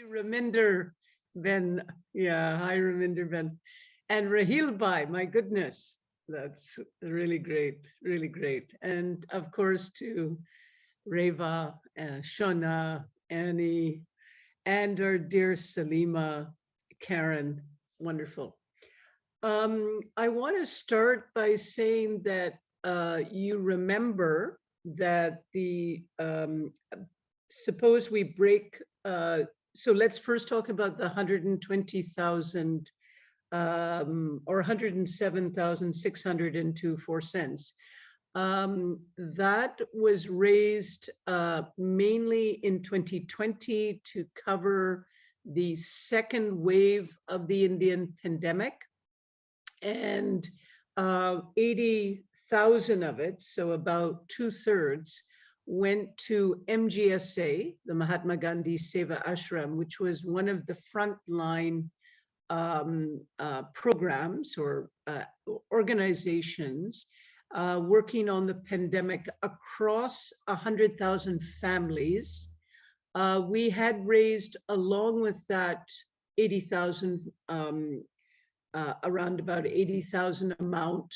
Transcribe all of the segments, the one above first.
Raminder Ben, yeah, hi Raminder Ben. And Rahil Bhai, my goodness, that's really great, really great. And of course to Reva, uh, Shona, Annie, and our dear Salima, Karen, wonderful. Um, I want to start by saying that uh, you remember that the, um, suppose we break, uh, so let's first talk about the 120,000 um, or 107,602 four cents. Um, that was raised uh, mainly in 2020 to cover the second wave of the Indian pandemic. And uh, 80,000 of it, so about two thirds, went to MGSA, the Mahatma Gandhi Seva Ashram, which was one of the frontline um, uh, programs or uh, organizations uh, working on the pandemic across 100,000 families. Uh, we had raised, along with that 80,000, um, uh, around about 80,000 amount,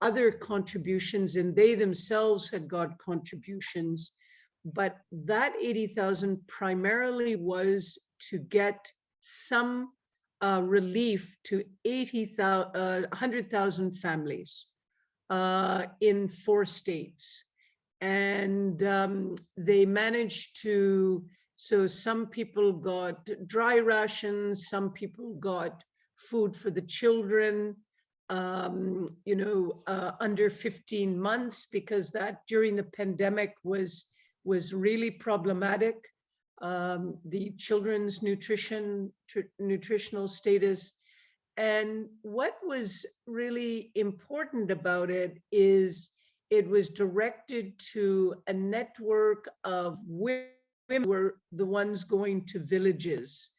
other contributions, and they themselves had got contributions. But that 80,000 primarily was to get some uh, relief to 80,000, uh, 100,000 families uh, in four states. And um, they managed to, so some people got dry rations, some people got food for the children, um, you know, uh, under 15 months, because that during the pandemic was, was really problematic. Um, the children's nutrition, nutritional status and what was really important about it is it was directed to a network of women who were the ones going to villages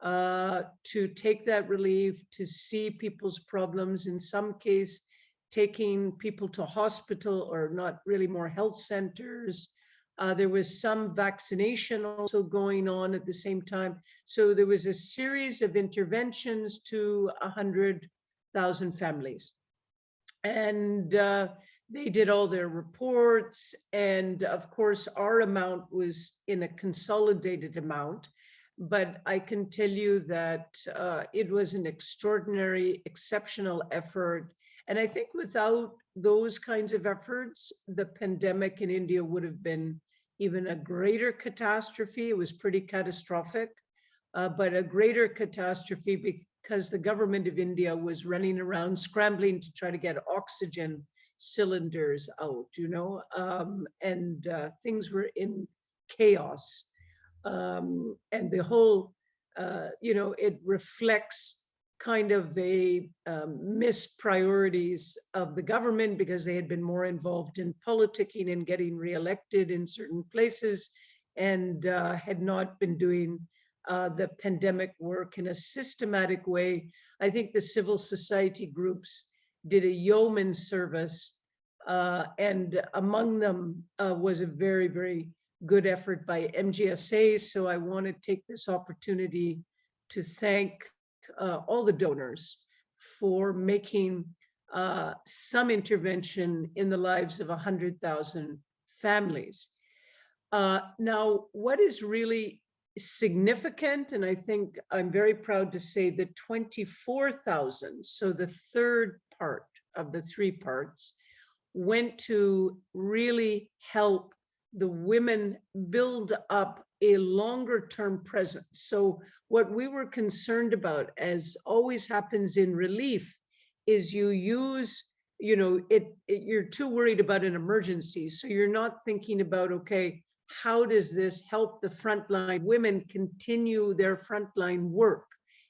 uh, to take that relief, to see people's problems, in some case, taking people to hospital or not really more health centers, uh, there was some vaccination also going on at the same time. So there was a series of interventions to 100,000 families. And uh, they did all their reports. And of course, our amount was in a consolidated amount. But I can tell you that uh, it was an extraordinary, exceptional effort. And I think without those kinds of efforts, the pandemic in India would have been even a greater catastrophe. It was pretty catastrophic, uh, but a greater catastrophe because the government of India was running around scrambling to try to get oxygen cylinders out, you know, um, and uh, things were in chaos. Um, and the whole, uh, you know, it reflects kind of a um, missed priorities of the government because they had been more involved in politicking and getting reelected in certain places and uh, had not been doing uh, the pandemic work in a systematic way. I think the civil society groups did a yeoman service uh, and among them uh, was a very, very good effort by MGSA. So I want to take this opportunity to thank uh, all the donors for making uh, some intervention in the lives of 100,000 families. Uh, now, what is really significant, and I think I'm very proud to say that 24,000, so the third part of the three parts, went to really help the women build up a longer term presence. So what we were concerned about, as always happens in relief, is you use, you know, it, it you're too worried about an emergency. So you're not thinking about, okay, how does this help the frontline women continue their frontline work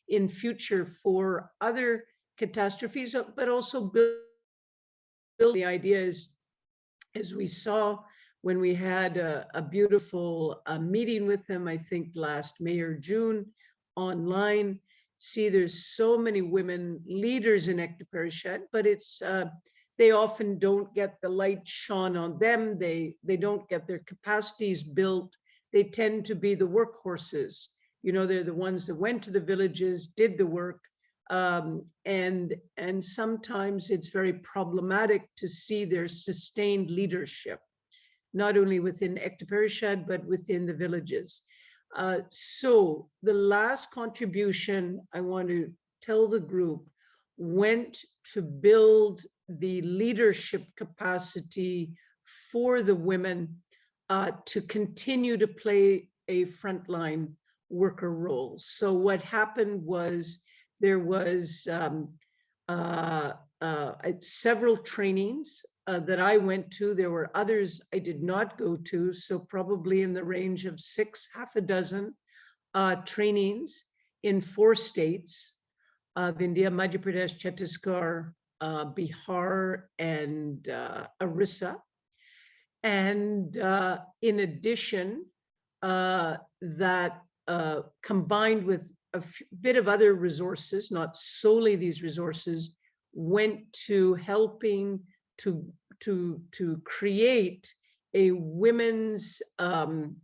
in future for other catastrophes, but also build, build the ideas as we saw when we had a, a beautiful uh, meeting with them, I think last May or June online. See, there's so many women leaders in Ekta but it's uh, they often don't get the light shone on them. They they don't get their capacities built. They tend to be the workhorses You know, they're the ones that went to the villages, did the work. Um, and, and sometimes it's very problematic to see their sustained leadership, not only within Ekta Parishad, but within the villages. Uh, so the last contribution I want to tell the group went to build the leadership capacity for the women uh, to continue to play a frontline worker role. So what happened was there was um, uh, uh, several trainings uh, that I went to. There were others I did not go to, so probably in the range of six, half a dozen uh, trainings in four states of India, Madhya Pradesh, Chhattisgarh, uh, Bihar, and uh, Orissa. And uh, in addition, uh, that uh, combined with a bit of other resources, not solely these resources, went to helping to, to, to create a women's um,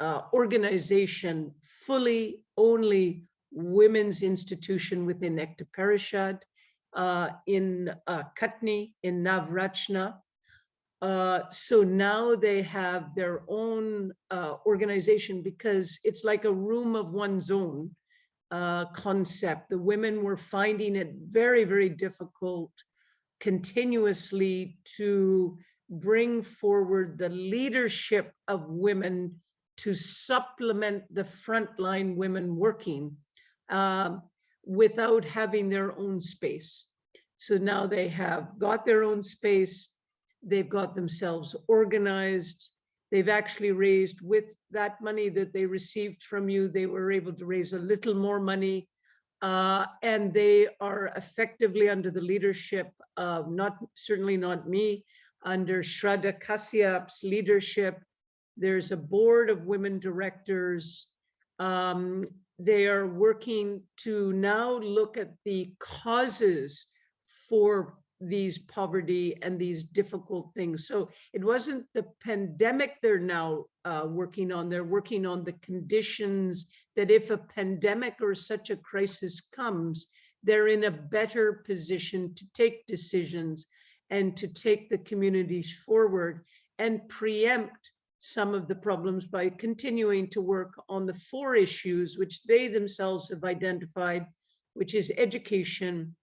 uh, organization, fully only women's institution within Ekta Parishad, uh, in uh, Katni, in Navrachna, uh, so now they have their own uh, organization because it's like a room of one's own uh, concept. The women were finding it very, very difficult continuously to bring forward the leadership of women to supplement the frontline women working uh, without having their own space. So now they have got their own space They've got themselves organized. They've actually raised with that money that they received from you, they were able to raise a little more money. Uh, and they are effectively under the leadership of not, certainly not me, under Shraddha Kashyap's leadership. There's a board of women directors. Um, they are working to now look at the causes for these poverty and these difficult things. So it wasn't the pandemic they're now uh, working on, they're working on the conditions that if a pandemic or such a crisis comes, they're in a better position to take decisions and to take the communities forward and preempt some of the problems by continuing to work on the four issues which they themselves have identified, which is education,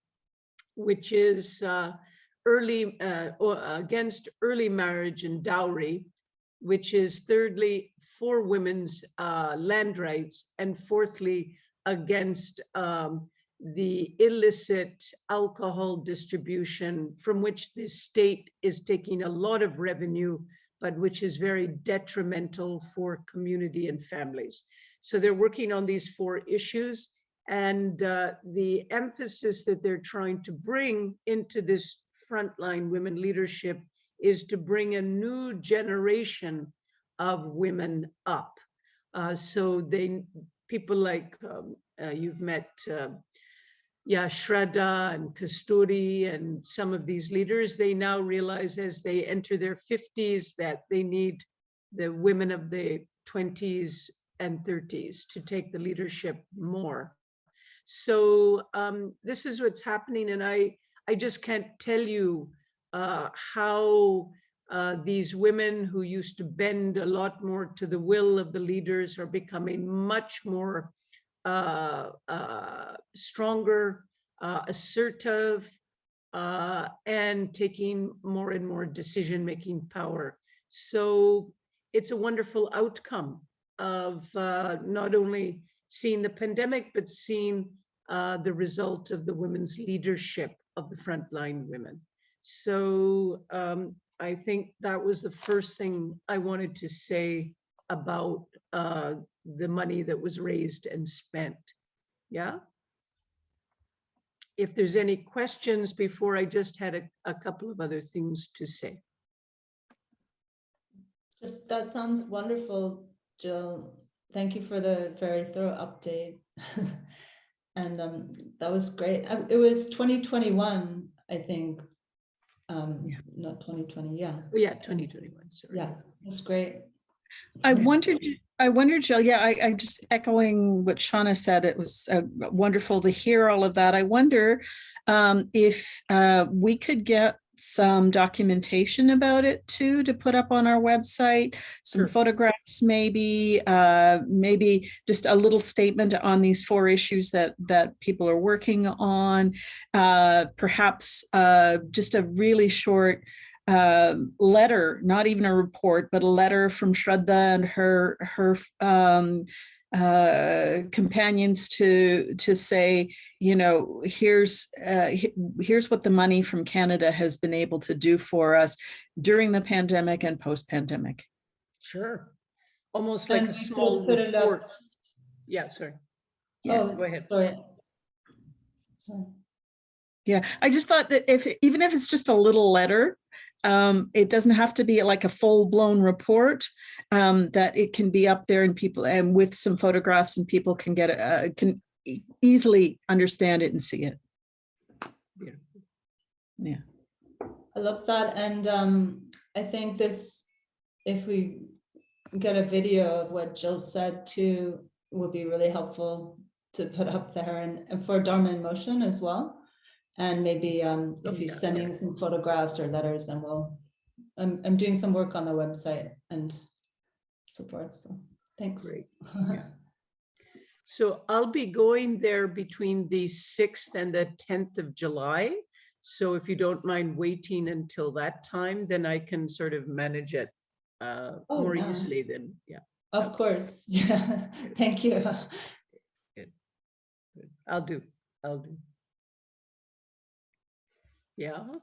which is uh, early uh, against early marriage and dowry, which is thirdly for women's uh, land rights, and fourthly against um, the illicit alcohol distribution from which the state is taking a lot of revenue, but which is very detrimental for community and families. So they're working on these four issues and uh, the emphasis that they're trying to bring into this frontline women leadership is to bring a new generation of women up. Uh, so they, people like um, uh, you've met, uh, yeah, Shraddha and Kasturi and some of these leaders, they now realize as they enter their 50s that they need the women of the 20s and 30s to take the leadership more. So um, this is what's happening. And I, I just can't tell you uh, how uh, these women who used to bend a lot more to the will of the leaders are becoming much more uh, uh stronger, uh, assertive, uh, and taking more and more decision-making power. So it's a wonderful outcome of not only seeing the pandemic, but seeing uh, the result of the women's leadership of the frontline women. So um, I think that was the first thing I wanted to say about uh, the money that was raised and spent. Yeah. If there's any questions before I just had a, a couple of other things to say. Just that sounds wonderful, Jill. Thank you for the very thorough update. and um, that was great. Uh, It was 2021, I think. Um, Yeah. not 2020, yeah. Oh, yeah, 2021, sorry. Yeah, that's great. I wondered, I wondered, Jill, yeah, I, I just echoing what Shauna said, it was uh, wonderful to hear all of that. I wonder um, if uh, we could get some documentation about it too, to put up on our website, some Sure. photographs, maybe, uh, maybe just a little statement on these four issues that, that people are working on. Uh, perhaps uh, just a really short um, letter, not even a report, but a letter from Shraddha and her her um, uh, companions to to say, you know, here's uh, here's what the money from Canada has been able to do for us during the pandemic and post-pandemic. Sure. Almost like And a small put it up- report. Yeah, sorry. Yeah, Oh, go ahead. Sorry. Sorry. Yeah, I just thought that if even if it's just a little letter, um, it doesn't have to be like a full-blown report. Um, that it can be up there and people and with some photographs and people can get it, uh, can e- easily understand it and see it. Beautiful. Yeah. I love that. And um, I think this, if we get a video of what Jill said too, would be really helpful to put up there and, and for Dharma in Motion as well. And maybe um, if you're yeah, sending some photographs or letters and we'll, I'm, I'm doing some work on the website and so forth. So thanks. Great. So I'll be going there between the 6th and the 10th of July. So if you don't mind waiting until that time, then I can sort of manage it uh, Oh, more yeah. easily then, yeah. Of course. Yeah. Thank you. Good. I'll do, I'll do. Yeah,